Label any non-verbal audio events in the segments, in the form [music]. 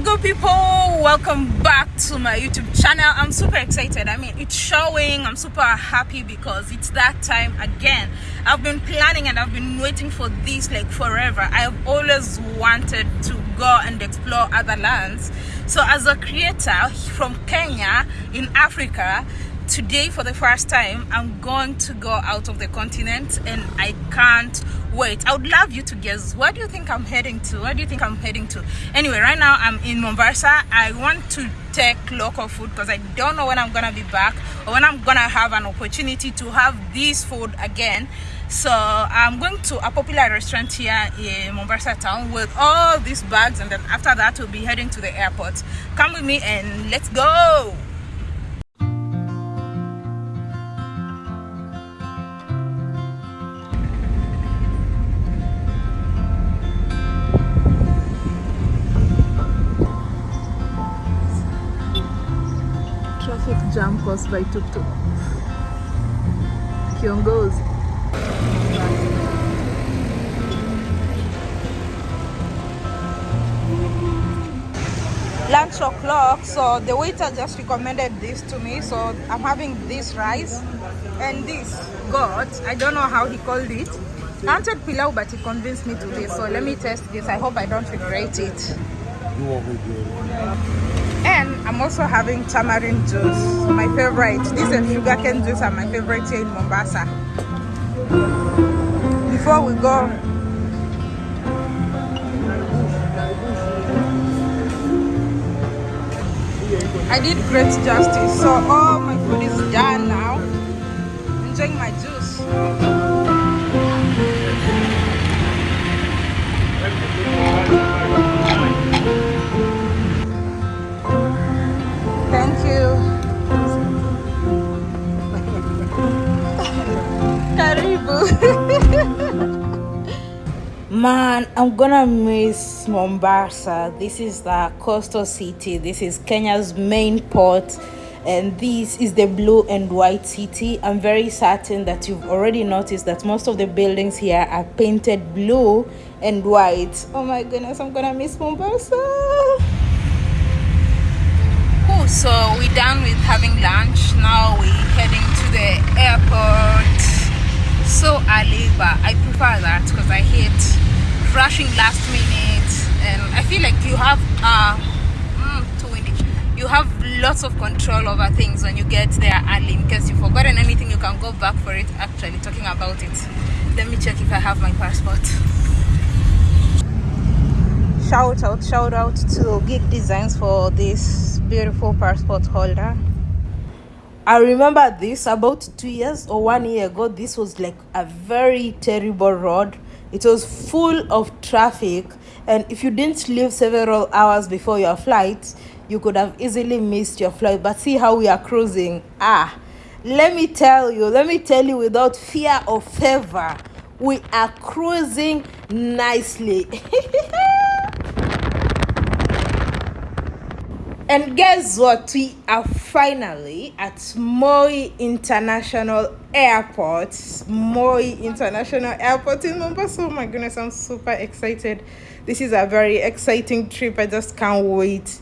good people welcome back to my youtube channel. I'm super excited. I mean it's showing. I'm super happy because it's that time again. I've been planning and i've been waiting for this like forever. I have always wanted to go and explore other lands. So as a creator from kenya in africa today for the first time i'm going to go out of the continent and i can't wait. I would love you to guess where do you think i'm heading to? Where do you think i'm heading to? Anyway right now i'm in mombasa. I want to take local food because i don't know when i'm gonna be back or when i'm gonna have an opportunity to have this food again. So i'm going to a popular restaurant here in mombasa town with all these bags and then after that we'll be heading to the airport. Come with me and let's go traffic jam caused by tuk-tuk. Kiongozi. Lunch o'clock, so the waiter just recommended this to me. So I'm having this rice and this goat. I don't know how he called it. I wanted pilau, but he convinced me to this. So let me test this. I hope I don't regret it. And I'm also having tamarind juice, my favorite. This and sugarcane juice are my favorite here in Mombasa. Before we go, I did great justice. So all my food is done now. Enjoying my juice. Karibu. [laughs] Man, I'm gonna miss Mombasa. This is the coastal city. This is Kenya's main port. And this is the blue and white city. I'm very certain that you've already noticed that most of the buildings here are painted blue and white. Oh my goodness, I'm gonna miss Mombasa. Cool, so we're done with having lunch. Now we're heading to the airport. So early, but I prefer that because I hate rushing last minute. And I feel like you have, uh, mm, too windy. You have lots of control over things when you get there early. In case you've forgotten anything, you can go back for it. Actually, talking about it, let me check if I have my passport shout out shout out to geek designs for this beautiful passport holder i remember this about two years or one year ago this was like a very terrible road. It was full of traffic and if you didn't leave several hours before your flight you could have easily missed your flight. But see how we are cruising. Ah let me tell you let me tell you without fear or favor we are cruising nicely [laughs] And guess what? We are finally at Moi International Airport. Moi International Airport in Mombasa. Oh my goodness, I'm super excited. This is a very exciting trip. I just can't wait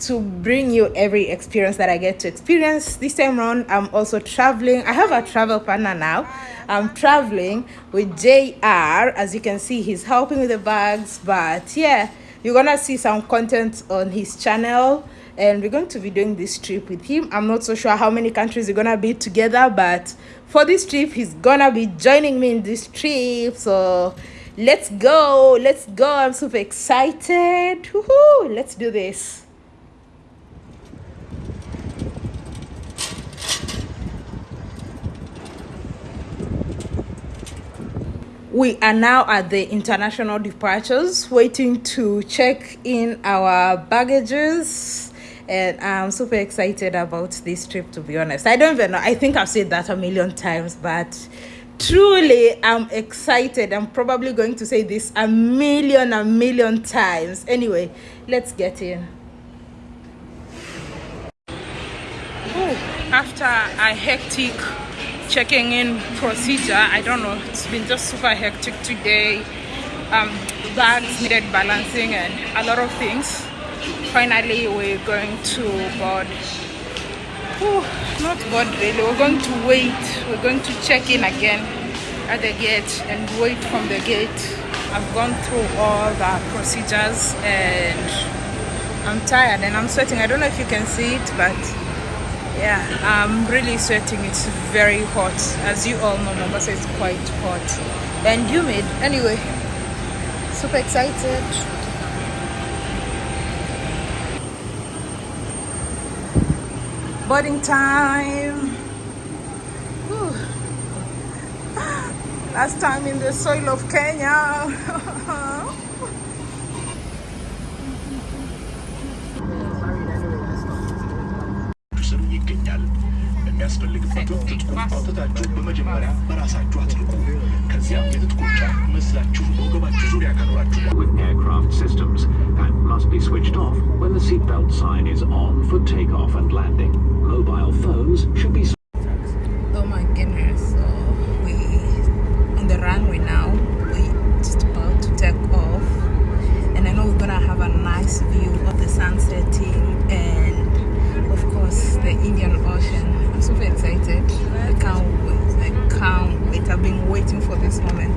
to bring you every experience that I get to experience. This time around, I'm also traveling. I have a travel partner now. I'm traveling with JR. As you can see, he's helping with the bags. But yeah, you're gonna see some content on his channel and we're going to be doing this trip with him. I'm not so sure how many countries we're gonna be together but for this trip he's gonna be joining me in this trip. So let's go let's go. I'm super excited. Let's do this. We are now at the international departures waiting to check in our baggages and i'm super excited about this trip to be honest. I don't even know. I think i've said that a million times but truly i'm excited. I'm probably going to say this a million a million times. Anyway let's get in. Ooh, after a hectic checking in procedure i don't know it's been just super hectic today. Um bags needed balancing and a lot of things finally we're going to board Whew, not board really. We're going to wait. We're going to check in again at the gate and wait from the gate. I've gone through all the procedures and i'm tired and i'm sweating. I don't know if you can see it but yeah i'm really sweating. It's very hot. As you all know mombasa is quite hot. And humid. Anyway super excited boarding time Whew. last time in the soil of kenya ይገኛል። የሚያስፈልግበት ወቅት ትጥቁን አውጥታችሁ በመጀመሪያ በራሳችሁ አጥልቁ። ከዚያም የትጥቁን ጫፍ መስላችሁ በወገባችሁ ዙሪያ ካኖራችሁ must be switched off when the seatbelt sign is on for takeoff and landing. Mobile phones should be Oh my goodness. So we on the runway now. We just about to take off. And I know we're gonna have a nice view of the sun setting and of course the Indian Ocean. I'm super excited. I can't wait. I can't wait. I've been waiting for this moment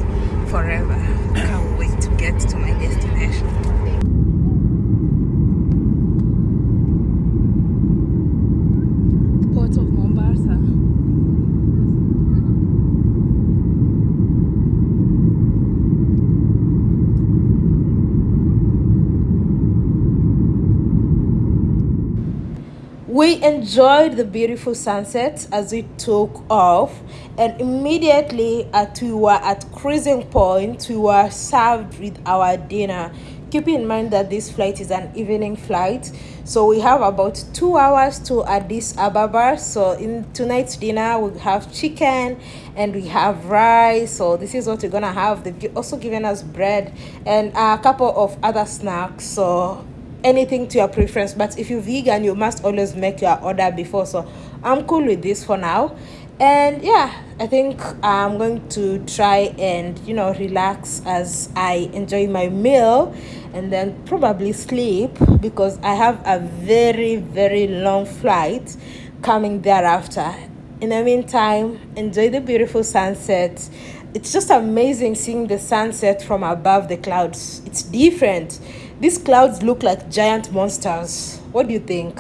forever. I can't wait to get to my destination. Port of Mombasa. We enjoyed the beautiful sunset as we took off, and immediately at we were at cruising point, we were served with our dinner. Keep in mind that this flight is an evening flight, so we have about two hours to Addis Ababa. So in tonight's dinner, we have chicken and we have rice. So this is what we're gonna have. They've also given us bread and a couple of other snacks. So anything to your preference but if you're vegan you must always make your order before so i'm cool with this for now. And yeah i think i'm going to try and you know relax as i enjoy my meal and then probably sleep because i have a very very long flight coming thereafter. In the meantime enjoy the beautiful sunset. It's just amazing seeing the sunset from above the clouds. It's different these clouds look like giant monsters. What do you think?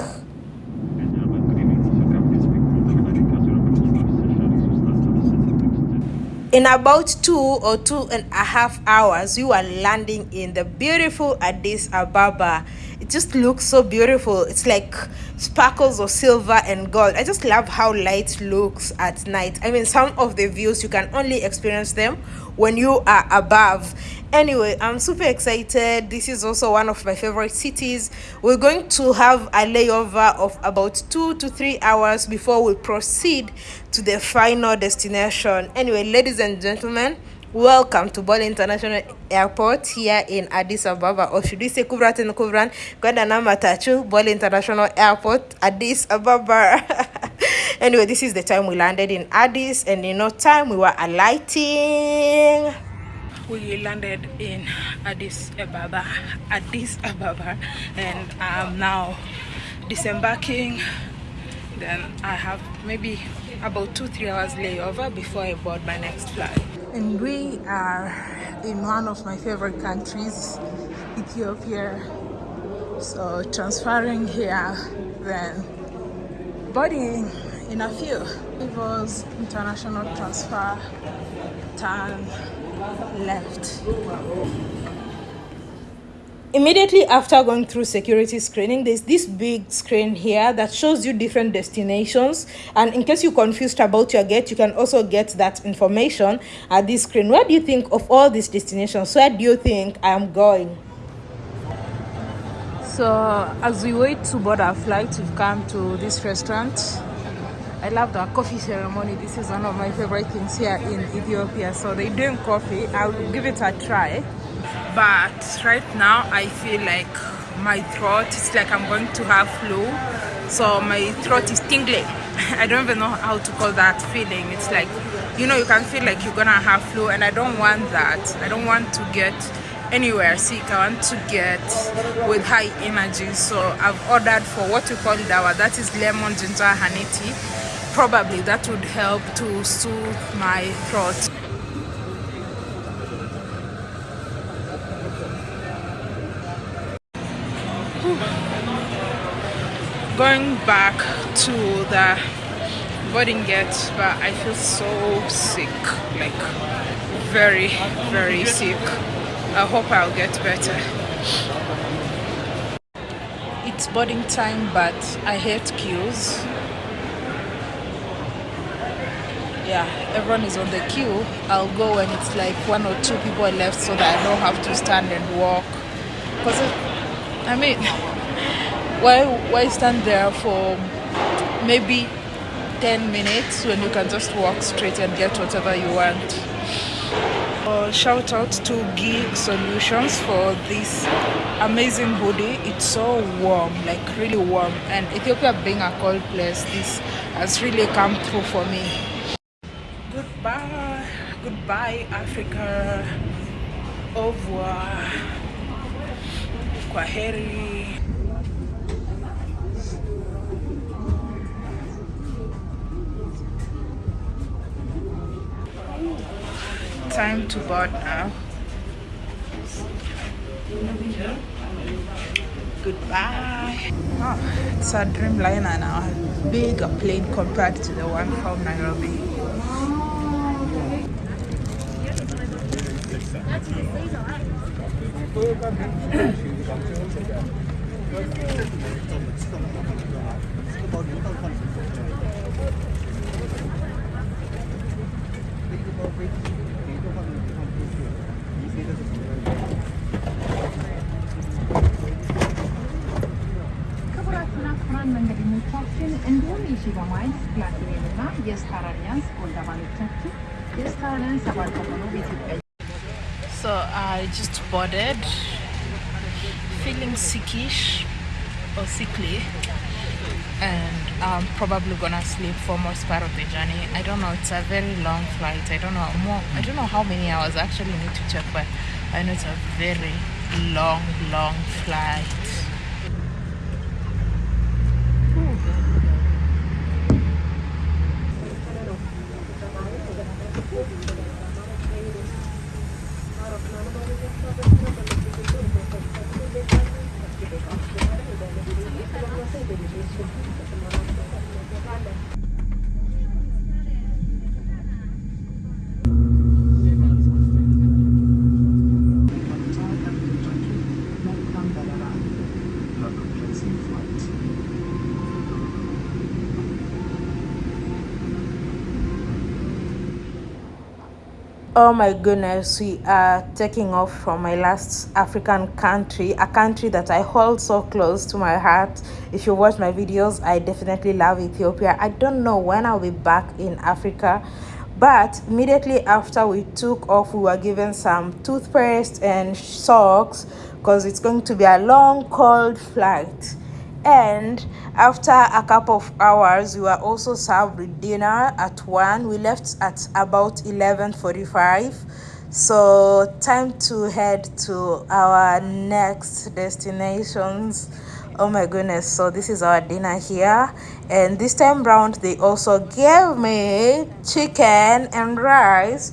In about two or two and a half hours we were landing in the beautiful addis ababa. It just looks so beautiful. It's like sparkles of silver and gold. I just love how light looks at night. I mean some of the views you can only experience them when you are above anyway i'm super excited. This is also one of my favorite cities. We're going to have a layover of about two to three hours before we proceed to the final destination. Anyway ladies and gentlemen welcome to Bole International Airport here in Addis Ababa or should we say Kubrat and Kubran matatu Bole International Airport Addis Ababa. [laughs] Anyway this is the time we landed in Addis and in no time we were alighting we landed in Addis Ababa, Addis Ababa, and I'm now disembarking. Then I have maybe about two, three hours layover before I board my next flight. And we are in one of my favorite countries, Ethiopia. So transferring here, then boarding in a few. It was international transfer, turn left. Immediately after going through security screening, there's this big screen here that shows you different destinations. And in case you're confused about your gate, you can also get that information at this screen. Where do you think of all these destinations? Where do you think I am going? So, as we wait to board our flight, we've come to this restaurant. I love the coffee ceremony. This is one of my favorite things here in Ethiopia. So they're doing coffee. I'll give it a try. But right now I feel like my throat, it's like I'm going to have flu. So my throat is tingling. [laughs] I don't even know how to call that feeling. It's like, you know, you can feel like you're gonna have flu and I don't want that. I don't want to get anywhere sick i want to get with high energy so i've ordered for what we call dawa that is lemon ginger honey tea probably that would help to soothe my throat. Going back to the boarding gate but i feel so sick like very very sick. I hope i'll get better. It's boarding time but i hate queues yeah everyone is on the queue. I'll go when it's like one or two people left so that i don't have to stand and walk. Because i mean [laughs] why why stand there for maybe 10 minutes when you can just walk straight and get whatever you want? Uh, shout out to Geek Solutions for this amazing hoodie. It's so warm like really warm. And Ethiopia being a cold place this has really come through for me Africa au revoir time to board now. Goodbye. Oh, it's a Dreamliner now. Bigger plane compared to the one from Nairobi. 这个到底到底到底？Just boarded, feeling sickish or sickly, and I'm probably gonna sleep for most part of the journey. I don't know. It's a very long flight. I don't know more. I don't know how many hours. I actually need to check, but I know it's a very long, long flight. Oh my goodness we are taking off from my last african country a country that i hold so close to my heart. If you watch my videos i definitely love ethiopia. I don't know when i'll be back in africa but immediately after we took off we were given some toothpaste and socks because it's going to be a long cold flight and after a couple of hours we were also served with dinner at 1 we left at about 11:45 so time to head to our next destinations. Oh my goodness. So this is our dinner here. And this time round they also gave me chicken and rice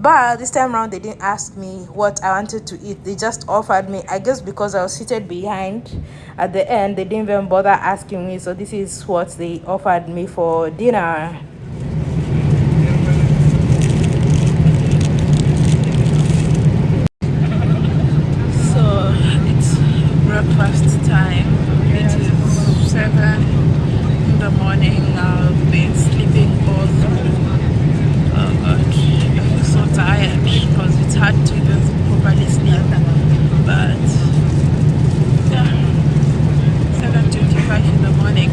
but this time around they didn't ask me what i wanted to eat. They just offered me i guess because i was seated behind at the end they didn't even bother asking me. So this is what they offered me for dinner so it's breakfast time it is seven in the morning i've been sleeping all through oh god i feel so tired because it's hard to even properly sleep but yeah 7.25 in the morning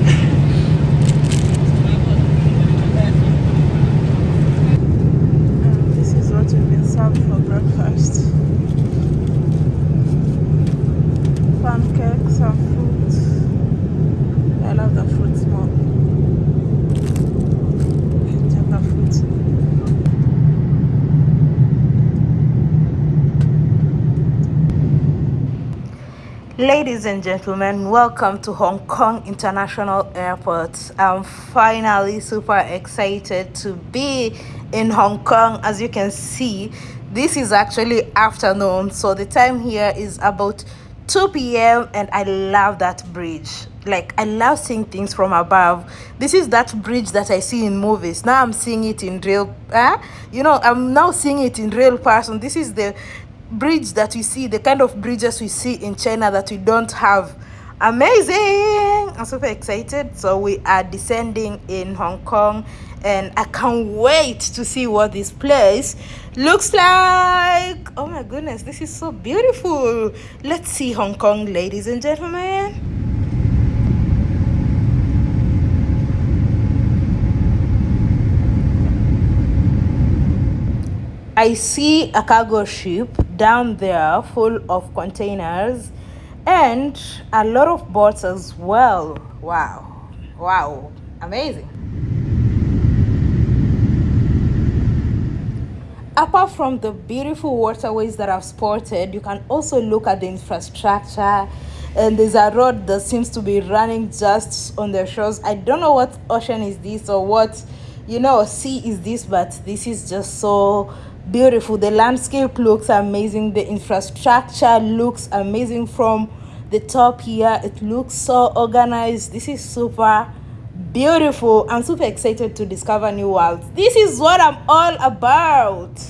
And this is what we've been served for breakfast pancakes and fruit i love the fruits more Take the fruits Ladies and gentlemen, welcome to Hong Kong International Airport. I'm finally super excited to be in Hong Kong. As you can see, this is actually afternoon, so the time here is about 2 p.m. and I love that bridge. Like I love seeing things from above. This is that bridge that I see in movies. Now I'm seeing it in real uh, you know, I'm now seeing it in real person. This is the bridge that we see, the kind of bridges we see in China that we don't have. Amazing! I'm super excited. So we are descending in Hong Kong and I can't wait to see what this place looks like. Oh my goodness, this is so beautiful. Let's see Hong Kong, ladies and gentlemen. I see a cargo ship down there full of containers and a lot of boats as well. Wow, wow, amazing. Apart from the beautiful waterways that I've spotted, you can also look at the infrastructure and there's a road that seems to be running just on the shores. I don't know what ocean is this or what, you know, sea is this, but this is just so beautiful. The landscape looks amazing. The infrastructure looks amazing from the top here. It looks so organized. This is super beautiful. I'm super excited to discover new worlds. This is what i'm all about.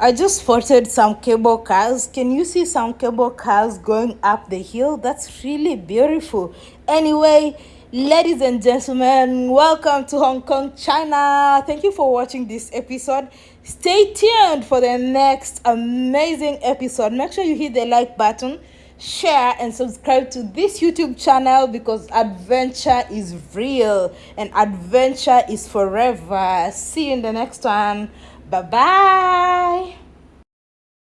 I just spotted some cable cars. Can you see some cable cars going up the hill? That's really beautiful. Anyway ladies and gentlemen welcome to hong kong china. Thank you for watching this episode stay tuned for the next amazing episode. Make sure you hit the like button share and subscribe to this youtube channel because adventure is real and adventure is forever. See you in the next one. Bye bye